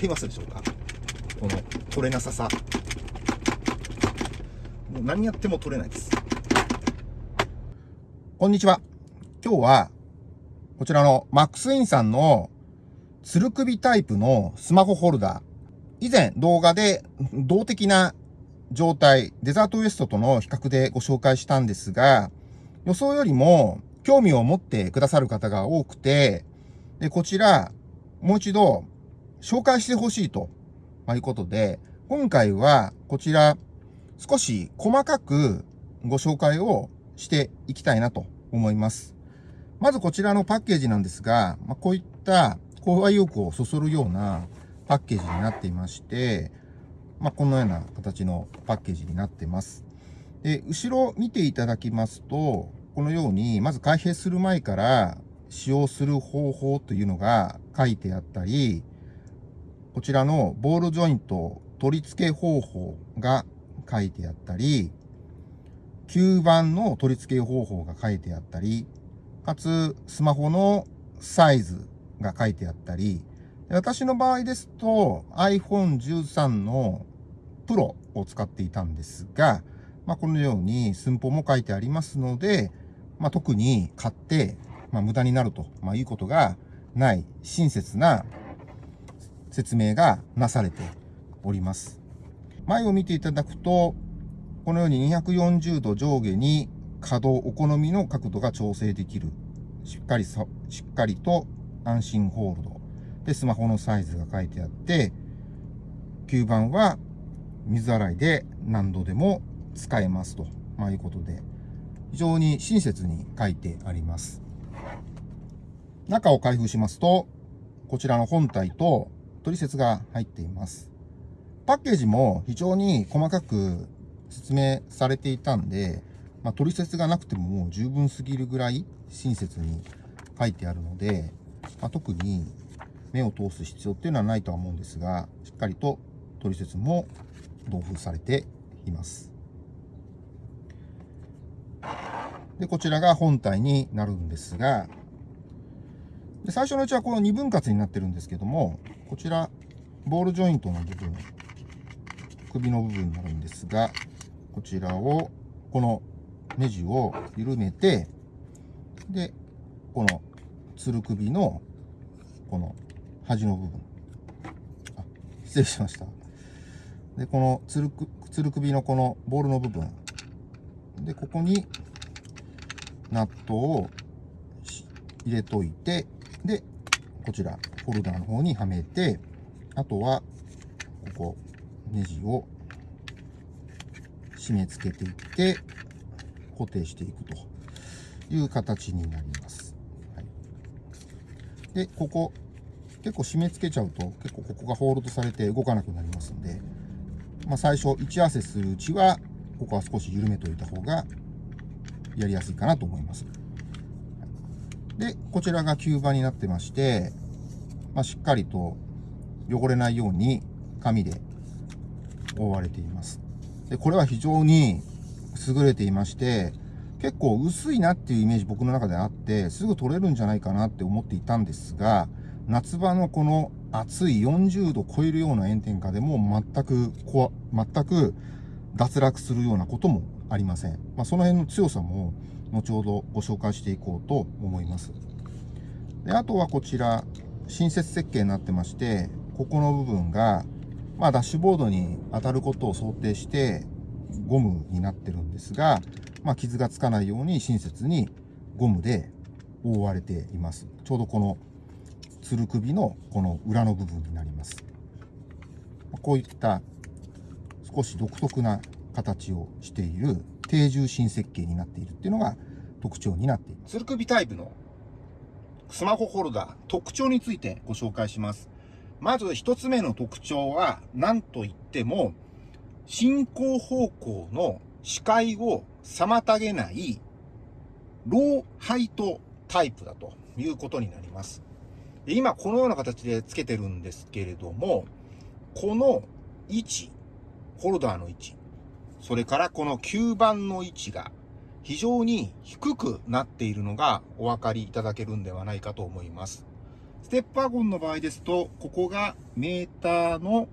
かりますでしょうか？この取れなささ。もう何やっても取れないです。こんにちは。今日は、こちらのマックスインさんのつる首タイプのスマホホルダー。以前動画で動的な状態、デザートウエストとの比較でご紹介したんですが、予想よりも興味を持ってくださる方が多くて、で、こちら、もう一度紹介してほしいと、まいうことで、今回はこちら少し細かくご紹介をしていきたいなと思います。まずこちらのパッケージなんですが、ま、こういった購買意欲をそそるようなパッケージになっていまして、まあ、このような形のパッケージになってます。で、後ろ見ていただきますと、このように、まず開閉する前から使用する方法というのが書いてあったり、こちらのボールジョイント取り付け方法が書いてあったり、吸盤の取り付け方法が書いてあったり、かつスマホのサイズが書いてあったり、私の場合ですと iPhone13 のプロを使っていたんですが、まあ、このように寸法も書いてありますので、まあ、特に買って、まあ、無駄になると、まあ、いうことがない親切な説明がなされております。前を見ていただくと、このように240度上下に可動、お好みの角度が調整できる。しっかりしっかりと安心ホールド。で、スマホのサイズが書いてあって、吸盤は水洗いで何度でも使えますと、まあ、いうことで、非常に親切に書いてあります。中を開封しますと、こちらの本体と取説が入っています。パッケージも非常に細かく説明されていたんで、まあ、取説がなくてももう十分すぎるぐらい親切に書いてあるので、まあ、特に目を通す必要っていうのはないとは思うんですが、しっかりと取説も同封されています。で、こちらが本体になるんですが、で最初のうちはこの2分割になってるんですけども、こちら、ボールジョイントの部分、首の部分になるんですが、こちらを、このネジを緩めて、で、このつる首の、この端の部分。あ、失礼しました。で、このつるく、つる首のこのボールの部分。で、ここにナットを入れといて、で、こちら、ホルダーの方にはめて、あとは、ここ、ネジを締め付けていって、固定していくという形になります。はい、で、ここ、結構締め付けちゃうと結構ここがホールドされて動かなくなりますんで、まあ、最初位置合わせするうちはここは少し緩めといた方がやりやすいかなと思います。で、こちらが吸盤になってまして、まあ、しっかりと汚れないように紙で覆われています。で、これは非常に優れていまして、結構薄いなっていうイメージ僕の中であって、すぐ取れるんじゃないかなって思っていたんですが、夏場のこの暑い40度超えるような炎天下でも全くこわ、全く脱落するようなこともありません。まあ、その辺の強さも後ほどご紹介していこうと思います。であとはこちら、新設設計になってまして、ここの部分が、まあ、ダッシュボードに当たることを想定してゴムになってるんですが、まあ、傷がつかないように親切にゴムで覆われています。ちょうどこのつる首のこの裏の部分になります。こういった少し独特な形をしている低重心設計になっているっていうのが特徴になっています。つる首タイプの？スマホホルダー、特徴についてご紹介します。まず一つ目の特徴は、何と言っても、進行方向の視界を妨げないローハイトタイプだということになります。今このような形で付けてるんですけれども、この位置、ホルダーの位置、それからこの吸盤の位置が非常に低くなっているのがお分かりいただけるんではないかと思います。ステップワゴンの場合ですと、ここがメーターの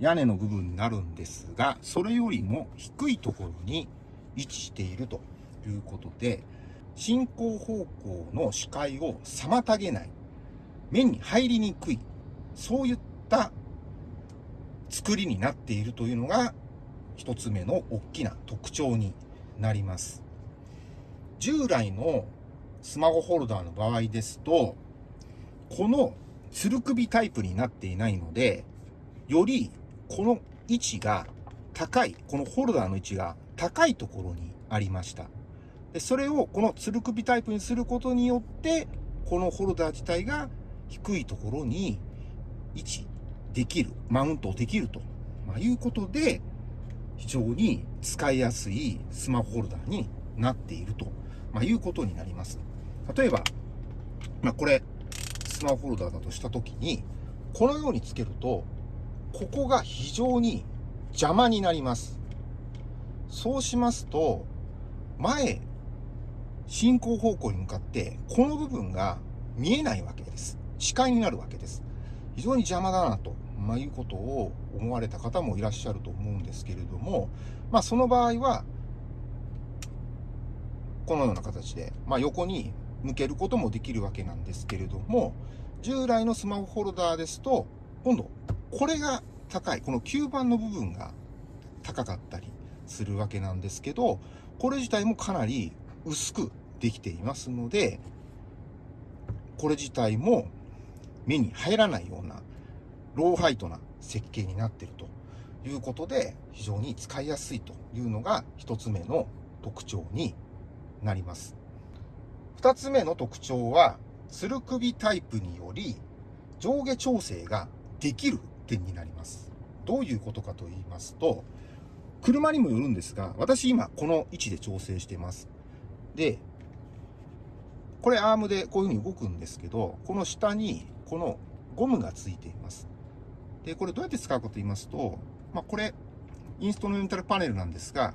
屋根の部分になるんですが、それよりも低いところに位置しているということで、進行方向の視界を妨げない、目に入りにくい、そういった作りになっているというのが、一つ目の大きな特徴になります。従来のスマホホルダーの場合ですと、このつる首タイプになっていないので、よりこの位置が高い、このホルダーの位置が高いところにありました。でそれをこのつる首タイプにすることによって、このホルダー自体が低いところに位置できる、マウントできると、まあ、いうことで、非常に使いやすいスマホホルダーになっていると、まあ、いうことになります。例えば、まあ、これ、スマホホルダーだとしたときに、このようにつけると、ここが非常に邪魔になります。そうしますと、前、進行方向に向かって、この部分が見えないわけです。視界になるわけです。非常に邪魔だなと、まあ、いうことを思われた方もいらっしゃると思うんですけれども、まあ、その場合は、このような形で、まあ、横に向けることもできるわけなんですけれども、従来のスマホホルダーですと、今度、これが高い、この吸盤の部分が高かったりするわけなんですけど、これ自体もかなり薄くできていますので、これ自体も目に入らないようなローハイトな設計になっているということで、非常に使いやすいというのが一つ目の特徴になります。二つ目の特徴は、つる首タイプにより上下調整ができる点になります。どういうことかと言いますと、車にもよるんですが、私今この位置で調整しています。で、これアームでこういうふうに動くんですけど、この下にこのゴムがついています。で、これどうやって使うかと言いますと、まあ、これ、インストルメンタルパネルなんですが、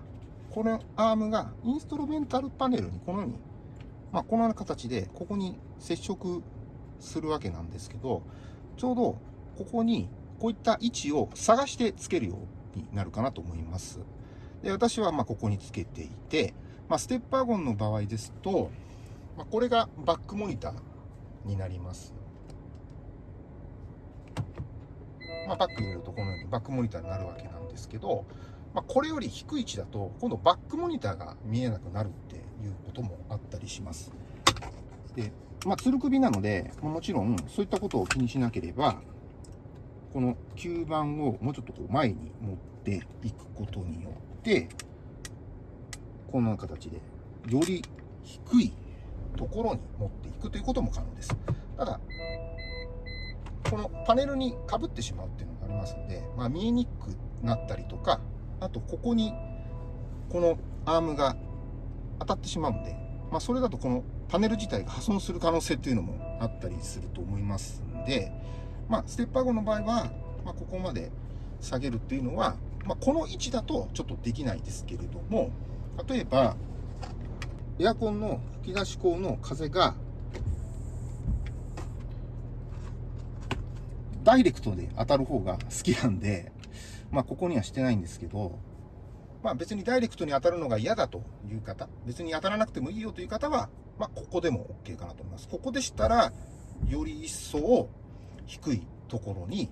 このアームがインストルメンタルパネルにこのように、まあ、このような形でここに接触するわけなんですけど、ちょうどここにこういった位置を探してつけるようになるかなと思います。で私はまここにつけていて、まあ、ステップワゴンの場合ですと、まあ、これがバックモニターになります。まあ、バック入れるとこのようにバックモニターになるわけなんですけど、まあ、これより低い位置だと今度バックモニターが見えなくなるっていうこともあったりします。で、まあ、つる首なので、もちろんそういったことを気にしなければ、この吸盤をもうちょっとこう前に持っていくことによって、こんな形で、より低いところに持っていくということも可能です。ただ、このパネルにかぶってしまうっていうのがありますので、まあ、見えにくくなったりとか、あとここにこのアームが当たってしまうんで、まあ、それだとこのパネル自体が破損する可能性っていうのもあったりすると思いますんで、まあ、ステッパー後の場合は、まあ、ここまで下げるっていうのは、まあ、この位置だとちょっとできないですけれども、例えば、エアコンの吹き出し口の風が、ダイレクトで当たる方が好きなんで、まあ、ここにはしてないんですけど、まあ、別にダイレクトに当たるのが嫌だという方、別に当たらなくてもいいよという方は、まあ、ここでも OK かなと思います。ここでしたら、より一層低いところに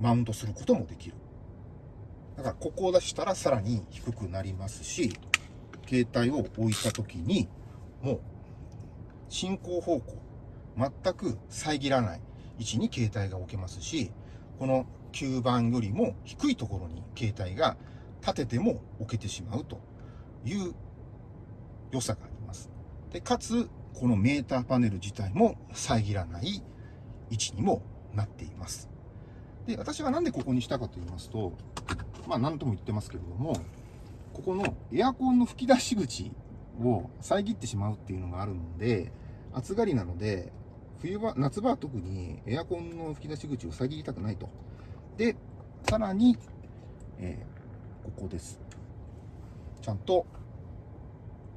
マウントすることもできる。だからここを出したらさらに低くなりますし、携帯を置いた時にもう進行方向全く遮らない位置に携帯が置けますし、この吸盤よりも低いところに携帯が立てても置けてしまうという良さがあります。で、かつ、このメーターパネル自体も遮らない位置にもなっています。で、私はなんでここにしたかと言いますと、まあ何とも言ってますけれども、ここのエアコンの吹き出し口を遮ってしまうっていうのがあるので、暑がりなので、冬場、夏場は特にエアコンの吹き出し口を遮りたくないと。で、さらに、えー、ここです。ちゃんと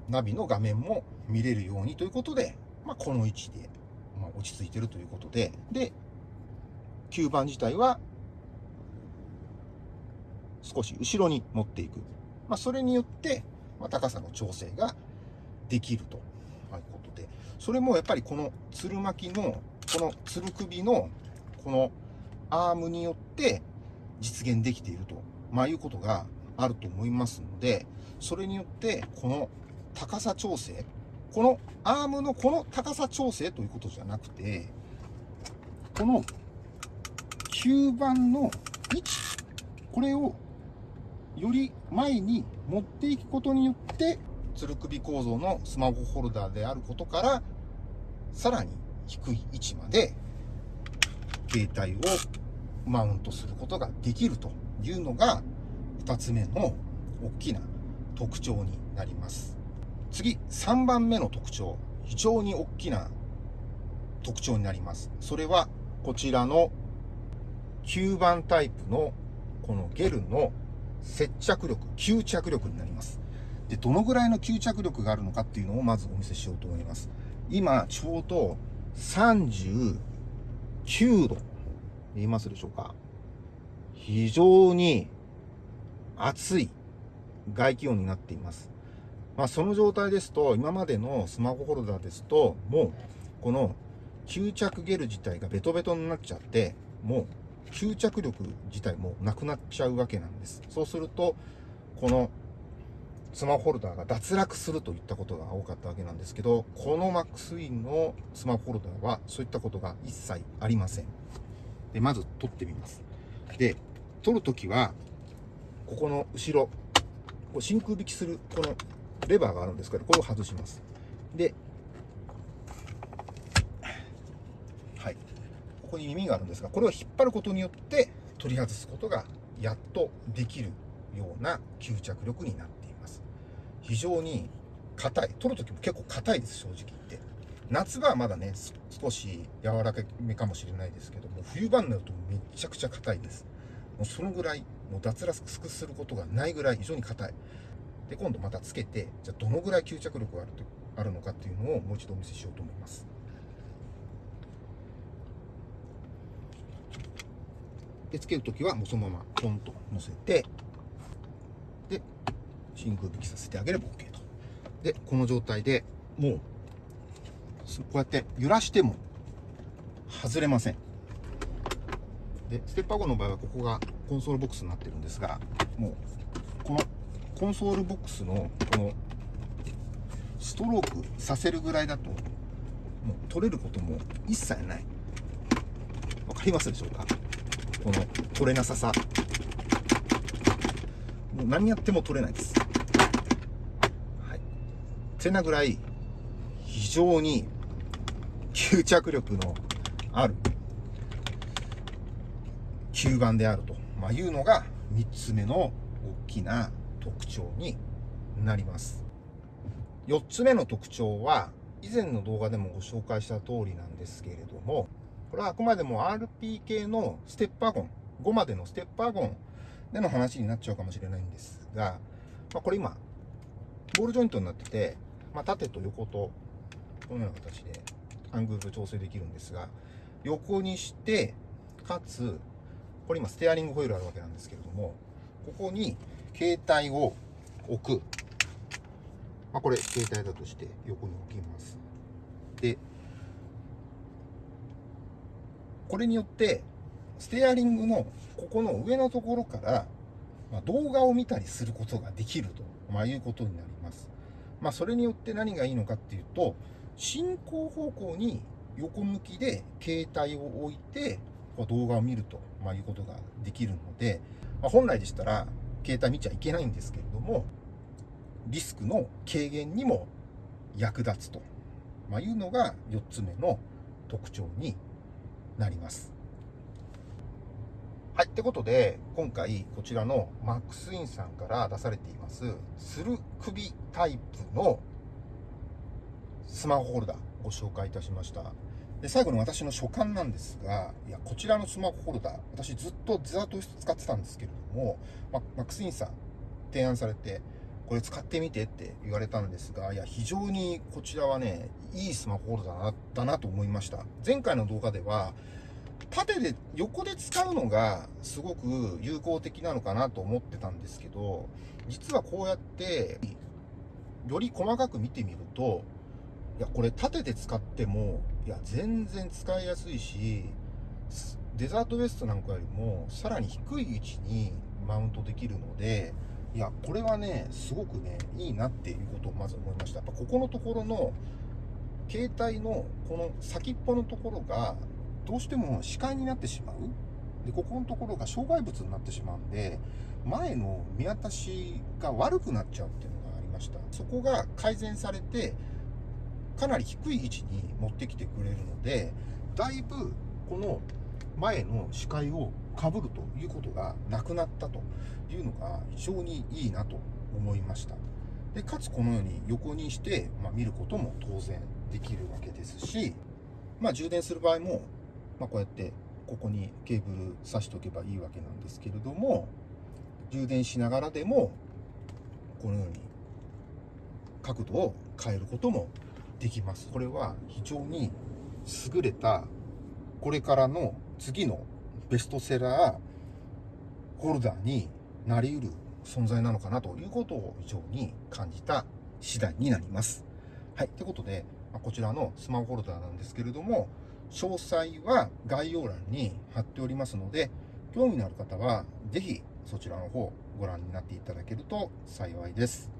ナビの画面も見れるようにということで、まあ、この位置でまあ、落ち着いてるということで、で、吸盤自体は少し後ろに持っていく。まあ、それによって、まあ、高さの調整ができるということで、それもやっぱりこのつる巻きの、このつる首の、このアームによって実現できていると、まあ、いうことがあると思いますので、それによって、この高さ調整、このアームのこの高さ調整ということじゃなくて、この吸盤の位置、これをより前に持っていくことによって、つる首構造のスマホホルダーであることから、さらに低い位置まで携帯をマウントすることができるというのが2つ目の大きな特徴になります。次、3番目の特徴。非常に大きな特徴になります。それはこちらの吸盤タイプのこのゲルの接着力、吸着力になります。で、どのぐらいの吸着力があるのかっていうのをまずお見せしようと思います。今、ちょうど9度。見えますでしょうか非常に暑い外気温になっています。まあ、その状態ですと、今までのスマホホルダーですと、もう、この吸着ゲル自体がベトベトになっちゃって、もう吸着力自体もなくなっちゃうわけなんです。そうすると、このスマホホルダーが脱落するといったことが多かったわけなんですけど、このマックスウィンのスマホホルダーはそういったことが一切ありません。で、まず取ってみます。で、取るときは、ここの後ろ、こう真空引きするこのレバーがあるんですけど、これを外します。で、はい。ここに耳があるんですが、これを引っ張ることによって取り外すことがやっとできるような吸着力になっています。非常に硬い。取るときも結構硬いです、正直言って。夏場はまだね、少し柔らかめかもしれないですけども、冬場になるとめちゃくちゃ硬いです。もうそのぐらい、もう脱落することがないぐらい非常に硬い。で、今度またつけて、じゃあどのぐらい吸着力があるとあるのかっていうのをもう一度お見せしようと思います。で、つけるときはもうそのままポンと乗せて、で、真空引きさせてあげれば OK と。で、この状態でもう、こうやって揺らしても外れません。で、ステッパー5の場合はここがコンソールボックスになってるんですが、もう、このコンソールボックスのこのストロークさせるぐらいだともう取れることも一切ないわかりますでしょうか？この取れなささもう何やっても取れないですてなぐらい非常に吸着力のある吸盤であると、ま、いうのが3つ目の大きな特徴になります。4つ目の特徴は、以前の動画でもご紹介した通りなんですけれども、これはあくまでも RP 系のステッパーゴン、5までのステッパーゴンでの話になっちゃうかもしれないんですが、まあ、これ今、ボールジョイントになってて、まあ、縦と横と、このような形でアングル調整できるんですが、横にして、かつ、これ今ステアリングホイールあるわけなんですけれども、ここに携帯を置く。まあ、これ、携帯だとして横に置きます。で、これによって、ステアリングのここの上のところから、まあ、動画を見たりすることができると、まあ、いうことになります。まあ、それによって何がいいのかっていうと、進行方向に横向きで携帯を置いて、動画を見ると、まあ、いうことができるので、まあ、本来でしたら、携帯見ちゃいけないんですけれども、リスクの軽減にも役立つと、まあ、いうのが4つ目の特徴になります。はい。ってことで、今回こちらのマックスインさんから出されています、つる首タイプのスマホホルダーご紹介いたしました。で、最後に私の所感なんですが、いや、こちらのスマホホルダー、私ずっとデザート室使ってたんですけれども、まマックスインさん提案されて、これ使ってみてって言われたんですが、いや、非常にこちらはね、いいスマホホルダーだなと思いました。前回の動画では、縦で、横で使うのがすごく有効的なのかなと思ってたんですけど、実はこうやって、より細かく見てみると、いや、これ縦で使っても、いや、全然使いやすいし、デザートウエストなんかよりも、さらに低い位置にマウントできるので、いや、これはね、すごくね、いいなっていうことをまず思いました。やっぱここのところの、携帯のこの先っぽのところが、どうしても視界になってしまう。で、ここのところが障害物になってしまうんで、前の見渡しが悪くなっちゃうっていうのがありました。そこが改善されて、かなり低い位置に持ってきてくれるので、だいぶこの前の視界をかぶるということがなくなったというのが非常にいいなと思いました。で、かつこのように横にして、まあ、見ることも当然できるわけですし、まあ、充電する場合も、まあ、こうやってここにケーブル挿しておけばいいわけなんですけれども、充電しながらでも、このように角度を変えることもできます。これは非常に優れた、これからの次のベストセラーホルダーになり得る存在なのかなということを非常に感じた次第になります。はい。ということで、こちらのスマホホルダーなんですけれども、詳細は概要欄に貼っておりますので、興味のある方はぜひそちらの方ご覧になっていただけると幸いです。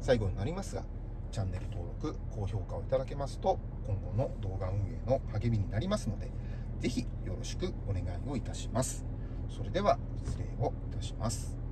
最後になりますが、チャンネル登録、高評価をいただけますと、今後の動画運営の励みになりますので、ぜひよろしくお願いをいたします。それでは失礼をいたします。